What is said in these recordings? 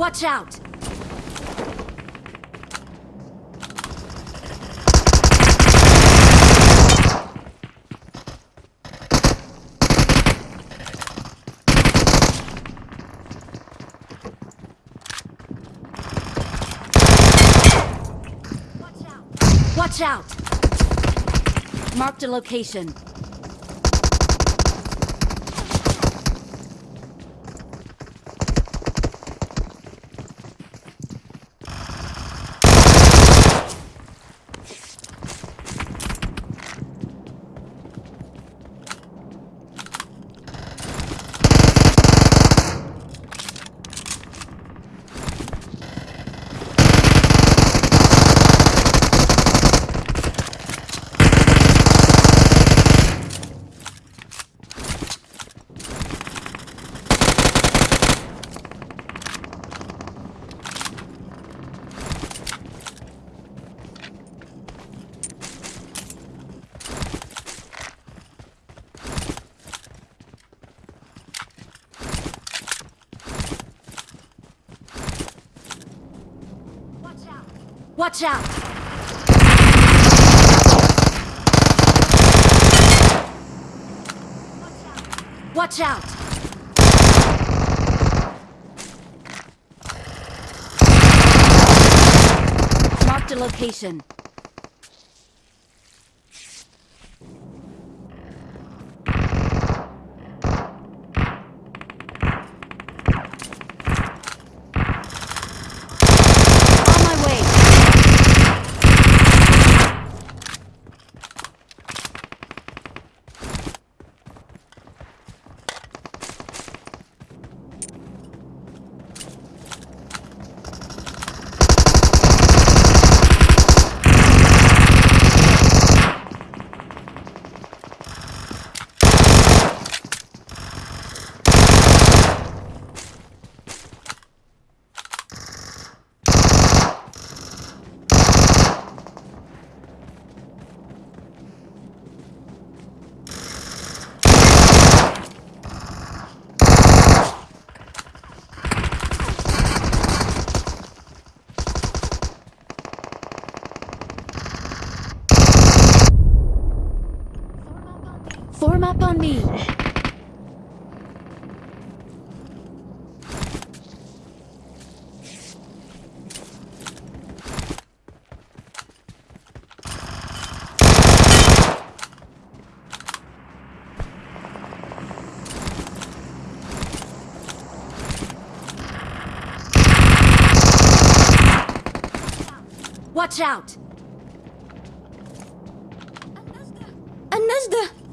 Watch out! Watch out! Marked a location. Watch out! Watch out! Marked a location. Watch out! النجدة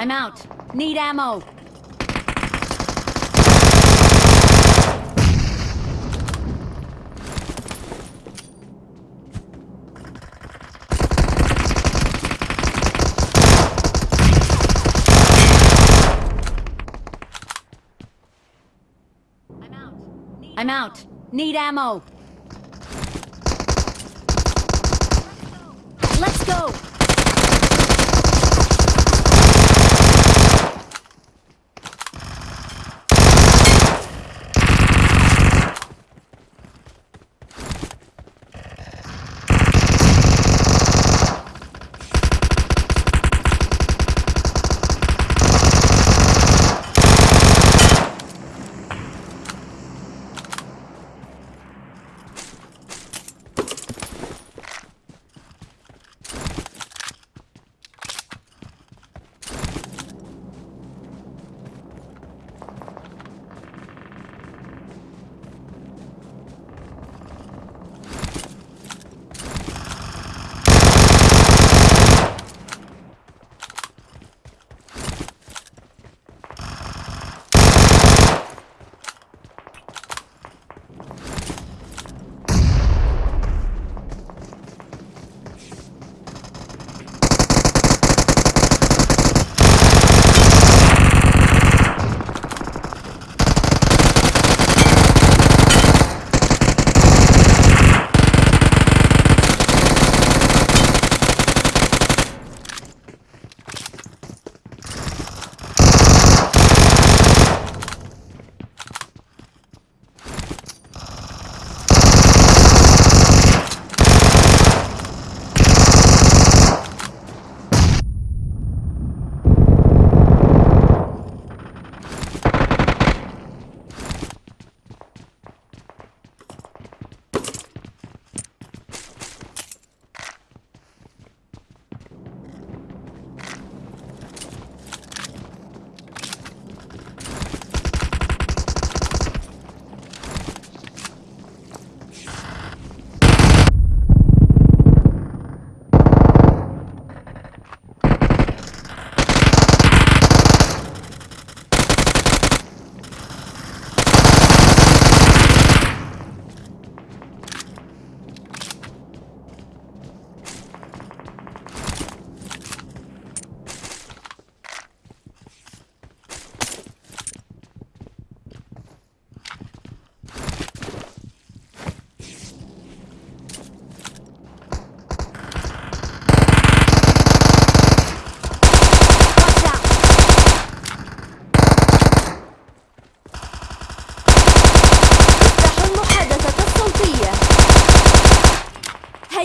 I'm out. Need ammo. I'm out. Need ammo. Let's go.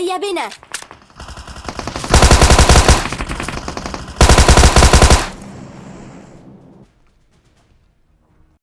هيا بنا